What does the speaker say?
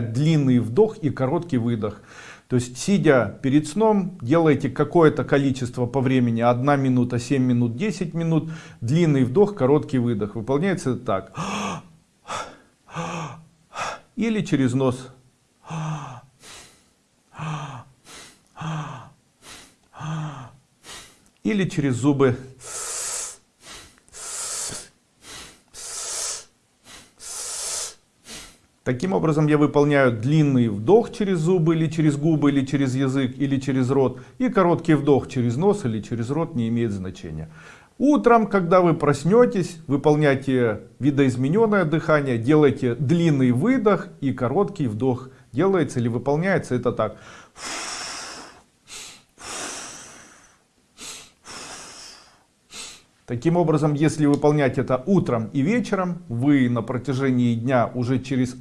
длинный вдох и короткий выдох. То есть, сидя перед сном, делайте какое-то количество по времени, 1 минута, 7 минут, 10 минут, длинный вдох, короткий выдох. Выполняется так. Или через нос. Или через зубы. Таким образом я выполняю длинный вдох через зубы или через губы или через язык или через рот и короткий вдох через нос или через рот не имеет значения. Утром, когда вы проснетесь, выполняйте видоизмененное дыхание, делайте длинный выдох и короткий вдох. Делается или выполняется это так. Таким образом, если выполнять это утром и вечером, вы на протяжении дня уже через